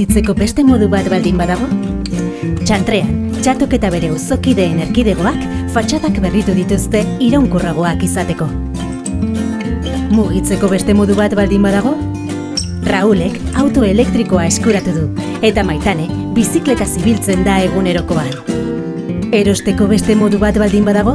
mugitzeko beste modu bat baldin badago? Txantrean, txatok eta bere uzokideen erkidegoak fatxadak berritu dituzte iraunkurragoak izateko. Mugitzeko beste modu bat baldin badago? Raulek auto elektrikoa eskuratu du, eta maitane bizikleta zibiltzen da egunerokoan. Erosteko beste modu bat baldin badago?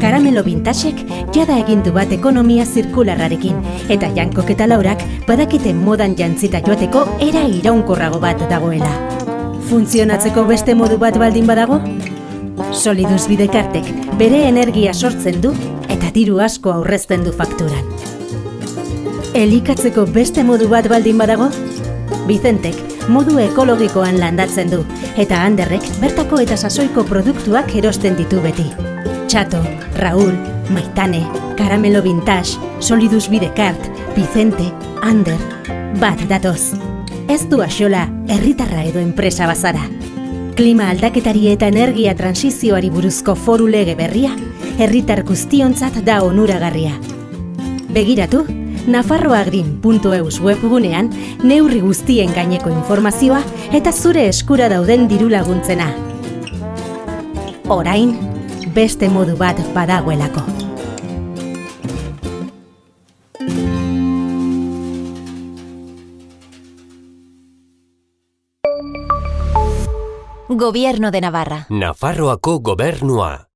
Karamelo bintasek jada egindu bat ekonomia zirkularrarekin, eta jankok eta laurak badakite modan jantzita joateko era iraunkorrago bat dagoela. Funtzionatzeko beste modu bat baldin badago? Solidus bidekartek bere energia sortzen du eta diru asko aurrezten du fakturan. Elikatzeko beste modu bat baldin badago? Bizentek modu ekologikoan landatzen du eta handerrek bertako eta sasoiko produktuak erosten ditu beti. Txato, Raúl, Maitane, Caramelo Vintage, Solidus Bidekart, Vicente, Ander, bat datoz. Ez du axola, herritarra edo enpresa bazara. Klima aldaketari eta energia transizioari buruzko foru lege berria, herritar guztiontzat da onuragarria. Begiratu, nafarroagrin.eus webgunean neurri guztien gaineko informazioa eta zure eskura dauden diru laguntzena. Orain, beste modu bat badagoelako. Gobierno de Navarra. Nafarroako gobernua.